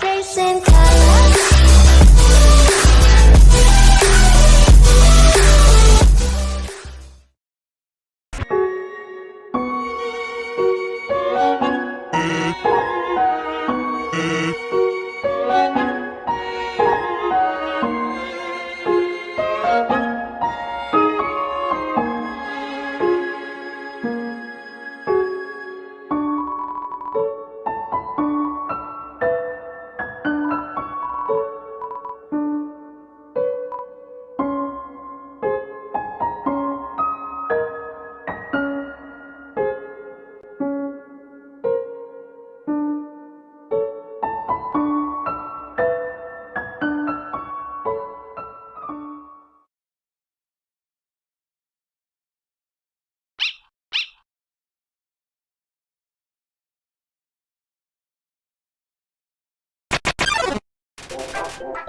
Chasing time you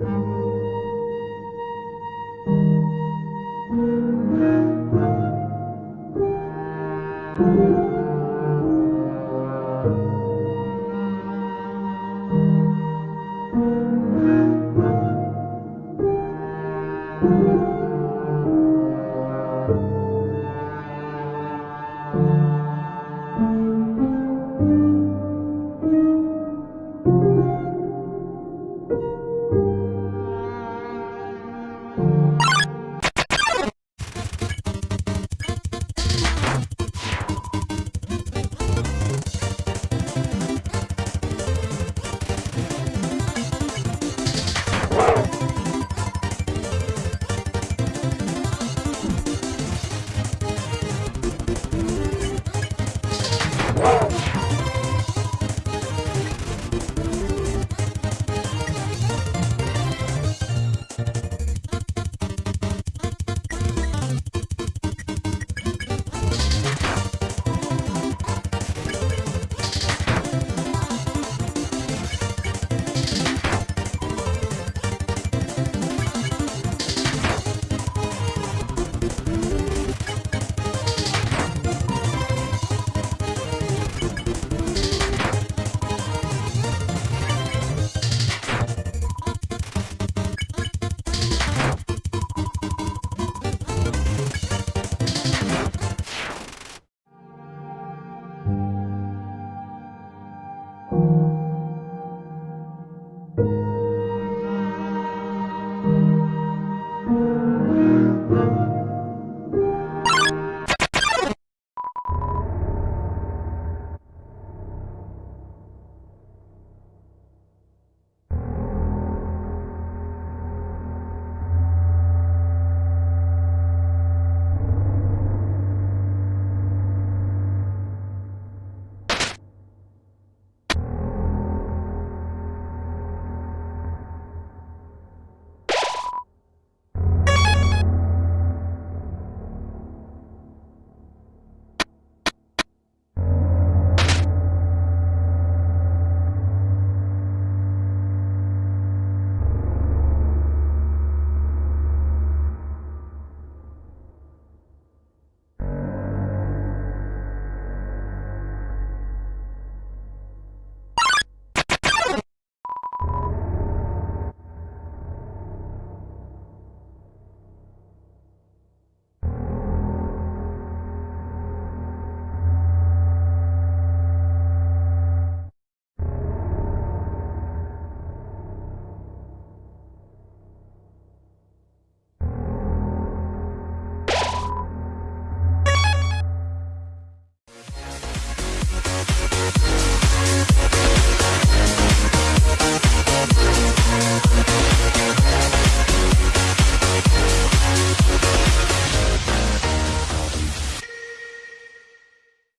thank you.